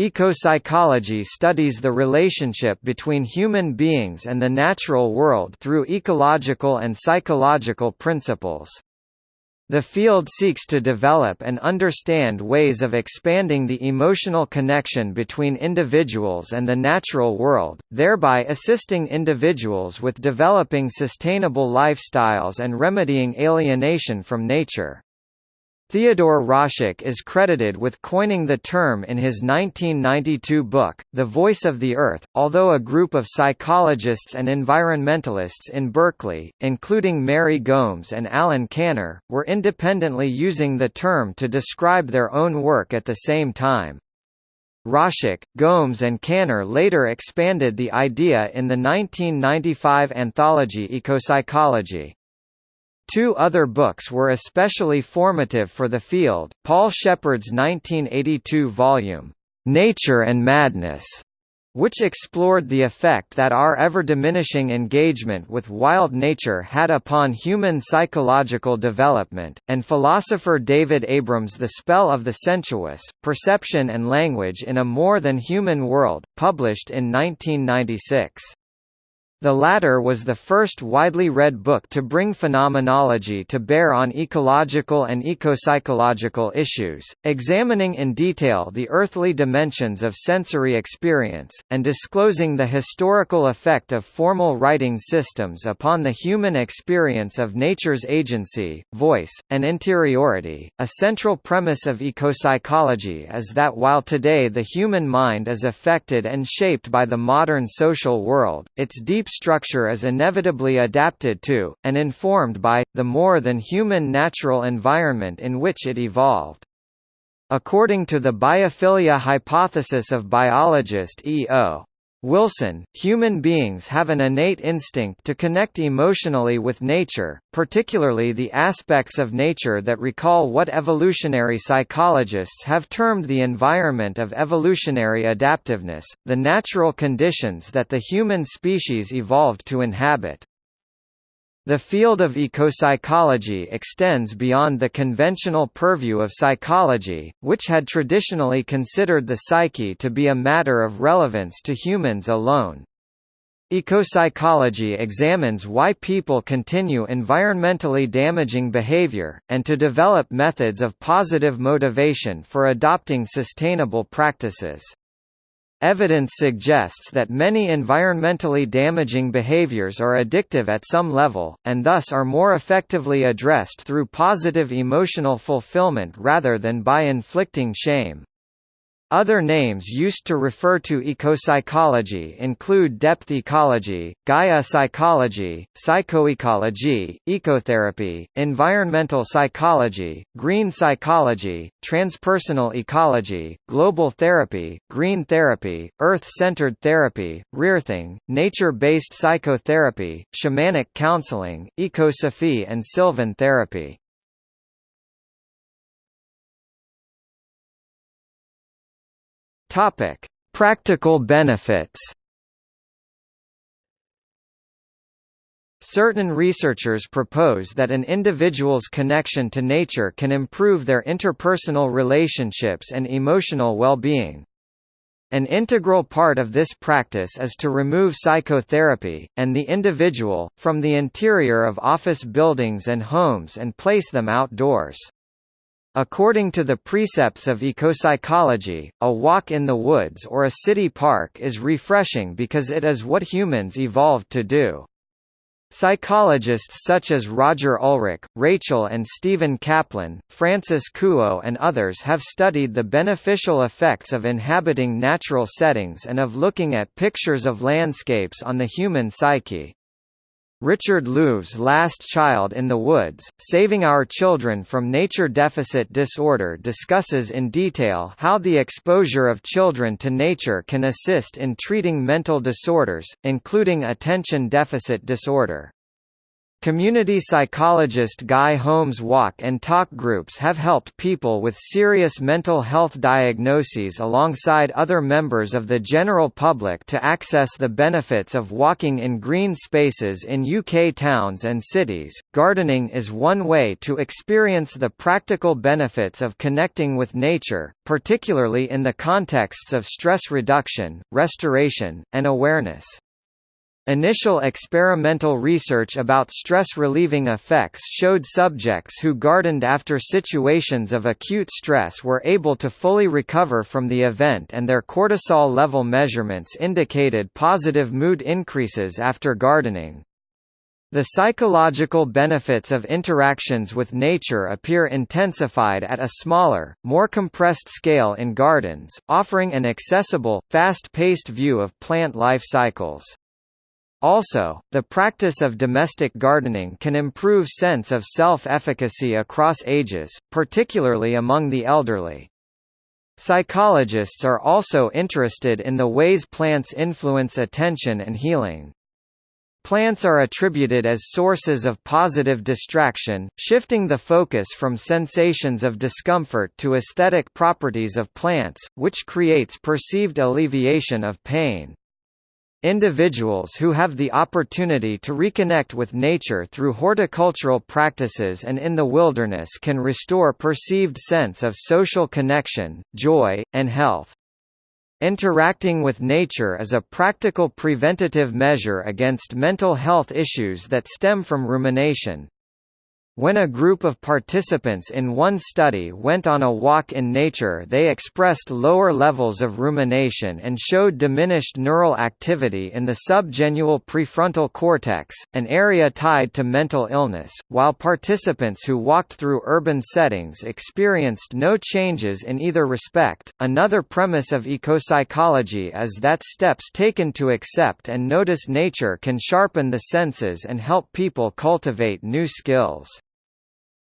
Ecopsychology studies the relationship between human beings and the natural world through ecological and psychological principles. The field seeks to develop and understand ways of expanding the emotional connection between individuals and the natural world, thereby assisting individuals with developing sustainable lifestyles and remedying alienation from nature. Theodore Roszak is credited with coining the term in his 1992 book, The Voice of the Earth, although a group of psychologists and environmentalists in Berkeley, including Mary Gomes and Alan Kanner, were independently using the term to describe their own work at the same time. Roszak, Gomes and Kanner later expanded the idea in the 1995 anthology Ecopsychology. Two other books were especially formative for the field, Paul Shepard's 1982 volume, "'Nature and Madness' which explored the effect that our ever-diminishing engagement with wild nature had upon human psychological development, and philosopher David Abram's The Spell of the Sensuous, Perception and Language in a More Than Human World, published in 1996. The latter was the first widely read book to bring phenomenology to bear on ecological and ecopsychological issues, examining in detail the earthly dimensions of sensory experience, and disclosing the historical effect of formal writing systems upon the human experience of nature's agency, voice, and interiority. A central premise of ecopsychology is that while today the human mind is affected and shaped by the modern social world, its deep structure is inevitably adapted to, and informed by, the more than human natural environment in which it evolved. According to the biophilia hypothesis of biologist E.O. Wilson, human beings have an innate instinct to connect emotionally with nature, particularly the aspects of nature that recall what evolutionary psychologists have termed the environment of evolutionary adaptiveness, the natural conditions that the human species evolved to inhabit. The field of ecopsychology extends beyond the conventional purview of psychology, which had traditionally considered the psyche to be a matter of relevance to humans alone. Ecopsychology examines why people continue environmentally damaging behavior, and to develop methods of positive motivation for adopting sustainable practices. Evidence suggests that many environmentally damaging behaviors are addictive at some level, and thus are more effectively addressed through positive emotional fulfillment rather than by inflicting shame. Other names used to refer to ecopsychology include depth ecology, Gaia psychology, psychoecology, ecotherapy, environmental psychology, green psychology, transpersonal ecology, global therapy, green therapy, earth-centered therapy, rearthing, nature-based psychotherapy, shamanic counseling, ecosophy and sylvan therapy. Topic: Practical benefits. Certain researchers propose that an individual's connection to nature can improve their interpersonal relationships and emotional well-being. An integral part of this practice is to remove psychotherapy, and the individual, from the interior of office buildings and homes and place them outdoors. According to the precepts of ecopsychology, a walk in the woods or a city park is refreshing because it is what humans evolved to do. Psychologists such as Roger Ulrich, Rachel and Stephen Kaplan, Frances Kuo and others have studied the beneficial effects of inhabiting natural settings and of looking at pictures of landscapes on the human psyche. Richard Louv's Last Child in the Woods, Saving Our Children from Nature Deficit Disorder discusses in detail how the exposure of children to nature can assist in treating mental disorders, including attention deficit disorder. Community psychologist Guy Holmes walk and talk groups have helped people with serious mental health diagnoses alongside other members of the general public to access the benefits of walking in green spaces in UK towns and cities. Gardening is one way to experience the practical benefits of connecting with nature, particularly in the contexts of stress reduction, restoration, and awareness. Initial experimental research about stress-relieving effects showed subjects who gardened after situations of acute stress were able to fully recover from the event and their cortisol level measurements indicated positive mood increases after gardening. The psychological benefits of interactions with nature appear intensified at a smaller, more compressed scale in gardens, offering an accessible, fast-paced view of plant life cycles. Also, the practice of domestic gardening can improve sense of self-efficacy across ages, particularly among the elderly. Psychologists are also interested in the ways plants influence attention and healing. Plants are attributed as sources of positive distraction, shifting the focus from sensations of discomfort to aesthetic properties of plants, which creates perceived alleviation of pain. Individuals who have the opportunity to reconnect with nature through horticultural practices and in the wilderness can restore perceived sense of social connection, joy, and health. Interacting with nature is a practical preventative measure against mental health issues that stem from rumination. When a group of participants in one study went on a walk in nature they expressed lower levels of rumination and showed diminished neural activity in the subgenual prefrontal cortex, an area tied to mental illness, while participants who walked through urban settings experienced no changes in either respect. Another premise of ecopsychology is that steps taken to accept and notice nature can sharpen the senses and help people cultivate new skills.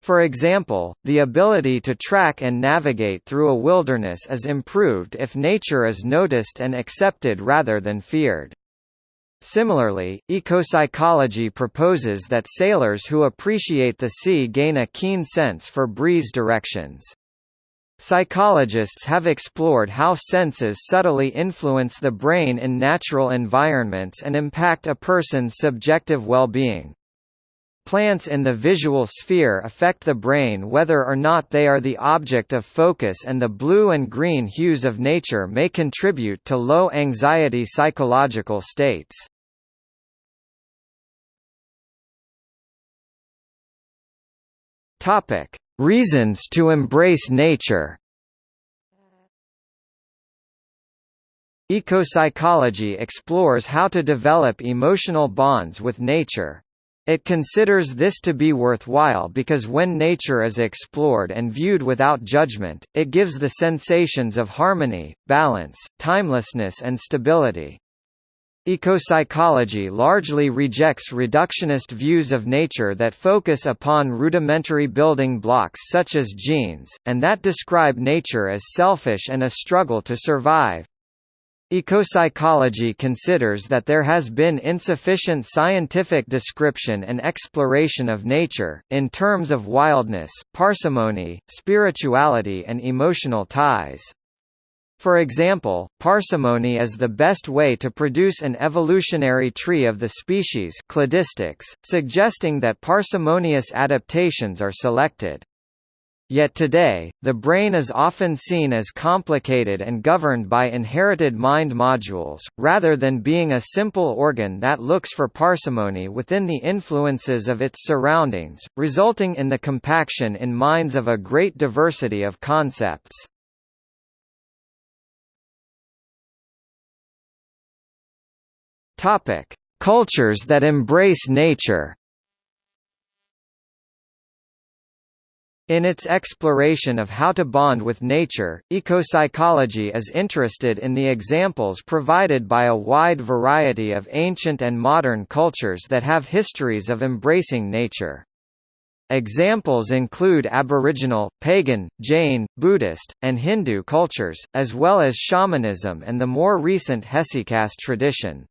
For example, the ability to track and navigate through a wilderness is improved if nature is noticed and accepted rather than feared. Similarly, ecopsychology proposes that sailors who appreciate the sea gain a keen sense for breeze directions. Psychologists have explored how senses subtly influence the brain in natural environments and impact a person's subjective well-being. Plants in the visual sphere affect the brain whether or not they are the object of focus and the blue and green hues of nature may contribute to low anxiety psychological states. Topic: Reasons to embrace nature. Ecopsychology explores how to develop emotional bonds with nature. It considers this to be worthwhile because when nature is explored and viewed without judgment, it gives the sensations of harmony, balance, timelessness and stability. Ecopsychology largely rejects reductionist views of nature that focus upon rudimentary building blocks such as genes, and that describe nature as selfish and a struggle to survive. Ecopsychology considers that there has been insufficient scientific description and exploration of nature, in terms of wildness, parsimony, spirituality and emotional ties. For example, parsimony is the best way to produce an evolutionary tree of the species cladistics, suggesting that parsimonious adaptations are selected. Yet today, the brain is often seen as complicated and governed by inherited mind modules, rather than being a simple organ that looks for parsimony within the influences of its surroundings, resulting in the compaction in minds of a great diversity of concepts. Cultures that embrace nature In its exploration of how to bond with nature, ecopsychology is interested in the examples provided by a wide variety of ancient and modern cultures that have histories of embracing nature. Examples include Aboriginal, pagan, Jain, Buddhist, and Hindu cultures, as well as shamanism and the more recent Hesychast tradition.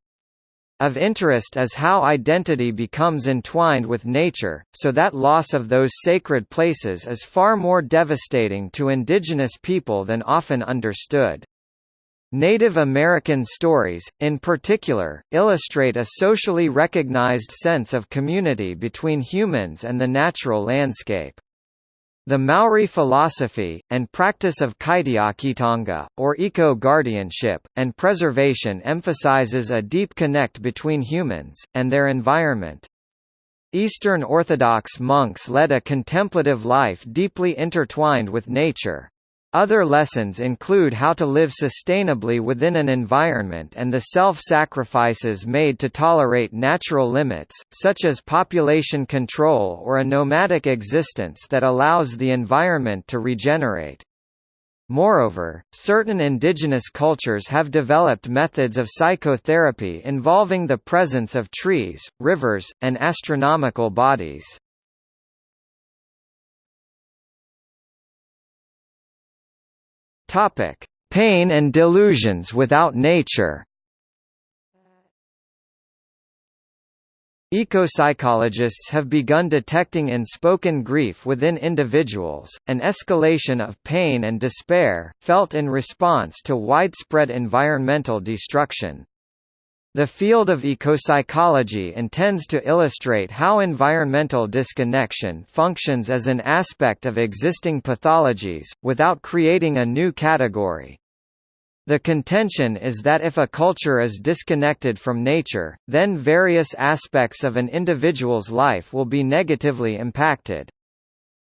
Of interest is how identity becomes entwined with nature, so that loss of those sacred places is far more devastating to indigenous people than often understood. Native American stories, in particular, illustrate a socially recognized sense of community between humans and the natural landscape. The Maori philosophy, and practice of kaitiakitanga, or eco-guardianship, and preservation emphasizes a deep connect between humans, and their environment. Eastern Orthodox monks led a contemplative life deeply intertwined with nature. Other lessons include how to live sustainably within an environment and the self-sacrifices made to tolerate natural limits, such as population control or a nomadic existence that allows the environment to regenerate. Moreover, certain indigenous cultures have developed methods of psychotherapy involving the presence of trees, rivers, and astronomical bodies. Topic: Pain and delusions without nature. Ecopsychologists have begun detecting in spoken grief within individuals, an escalation of pain and despair, felt in response to widespread environmental destruction. The field of ecopsychology intends to illustrate how environmental disconnection functions as an aspect of existing pathologies, without creating a new category. The contention is that if a culture is disconnected from nature, then various aspects of an individual's life will be negatively impacted.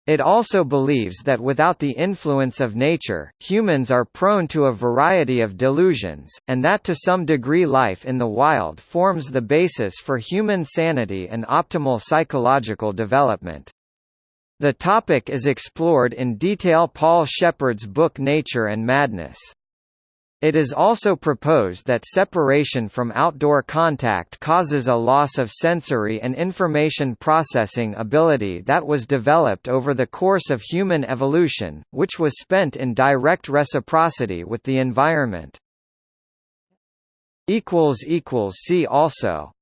It also believes that without the influence of nature, humans are prone to a variety of delusions, and that to some degree life in the wild forms the basis for human sanity and optimal psychological development. The topic is explored in detail Paul Shepard's book Nature and Madness. It is also proposed that separation from outdoor contact causes a loss of sensory and information processing ability that was developed over the course of human evolution, which was spent in direct reciprocity with the environment. See also